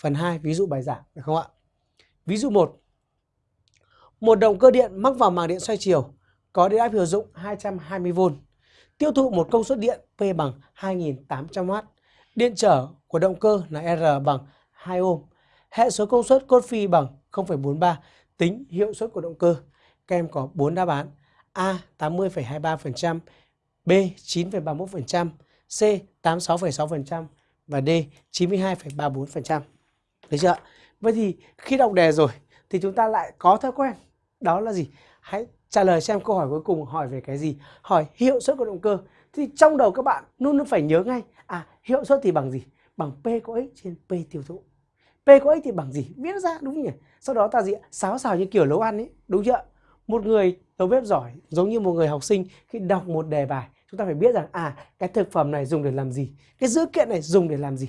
phần 2 ví dụ bài giảng được không ạ? Ví dụ 1. Một động cơ điện mắc vào màng điện xoay chiều có điện áp hiệu dụng 220V, tiêu thụ một công suất điện P bằng 2800W. Điện trở của động cơ là R bằng 2 ohm. Hệ số công suất cốt phi bằng 0,43, tính hiệu suất của động cơ. Các em có 4 đáp án. A 80,23%, B 9,31%, C 86,6% và D 92,34%. Được chưa? Vậy thì khi đọc đề rồi thì chúng ta lại có thói quen đó là gì? Hãy trả lời xem câu hỏi cuối cùng hỏi về cái gì? Hỏi hiệu suất của động cơ. Thì trong đầu các bạn luôn luôn phải nhớ ngay à hiệu suất thì bằng gì? Bằng P có x trên P tiêu thụ. P có x thì bằng gì? Viết ra đúng nhỉ? Sau đó ta gì? Sáo xào như kiểu nấu ăn ấy, đúng chưa? Một người đầu bếp giỏi giống như một người học sinh khi đọc một đề bài chúng ta phải biết rằng à cái thực phẩm này dùng để làm gì cái dữ kiện này dùng để làm gì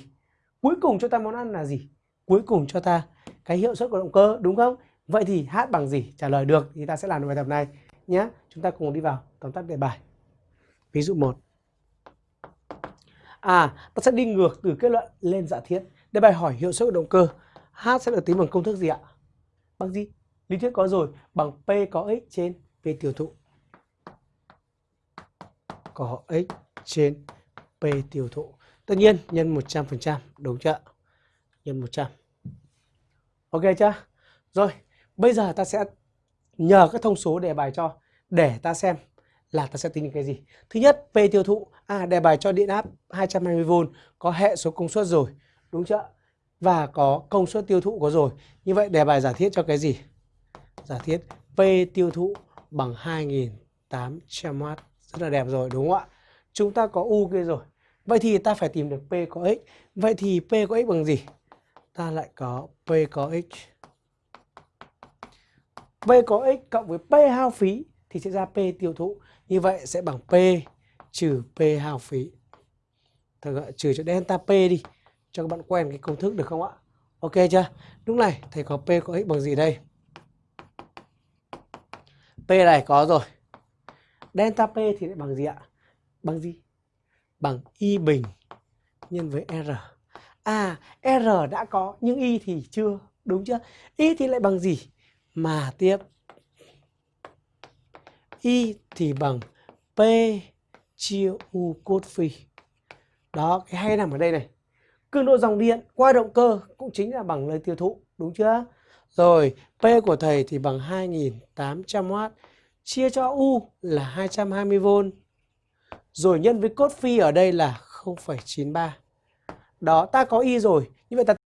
cuối cùng cho ta món ăn là gì cuối cùng cho ta cái hiệu suất của động cơ, đúng không? Vậy thì h bằng gì? Trả lời được thì ta sẽ làm được bài tập này nhé. Chúng ta cùng đi vào tóm tắt đề bài. Ví dụ 1 à ta sẽ đi ngược từ kết luận lên giả thiết. Đề bài hỏi hiệu suất của động cơ. H sẽ được tính bằng công thức gì ạ? Bằng gì? Lý thuyết có rồi, bằng p có x trên p tiêu thụ. Có x trên P tiêu thụ. Tất nhiên, nhân 100% đúng chưa? Nhân 100. Ok chưa? Rồi, bây giờ ta sẽ nhờ các thông số đề bài cho để ta xem là ta sẽ tính cái gì. Thứ nhất, P tiêu thụ. À, đề bài cho điện áp 220V có hệ số công suất rồi. Đúng chưa? Và có công suất tiêu thụ có rồi. Như vậy đề bài giả thiết cho cái gì? Giả thiết P tiêu thụ bằng 2800W rất là đẹp rồi đúng không ạ? Chúng ta có U kia rồi. Vậy thì ta phải tìm được P có X. Vậy thì P có X bằng gì? Ta lại có P có X. P có X cộng với P hao phí thì sẽ ra P tiêu thụ. Như vậy sẽ bằng P trừ P hao phí. Thật gọi trừ cho delta P đi. Cho các bạn quen cái công thức được không ạ? Ok chưa? Lúc này, thầy có P có X bằng gì đây? P này có rồi. Delta P thì lại bằng gì ạ? Bằng gì? Bằng Y bình nhân với R. À, R đã có nhưng Y thì chưa. Đúng chưa? Y thì lại bằng gì? Mà tiếp. Y thì bằng P chia U cốt phi. Đó, cái hay nằm ở đây này. Cường độ dòng điện qua động cơ cũng chính là bằng lời tiêu thụ. Đúng chưa? Rồi, P của thầy thì bằng 2800W chia cho U là 220V. Rồi nhân với cốt phi ở đây là 0,93. Đó, ta có Y rồi. Như vậy ta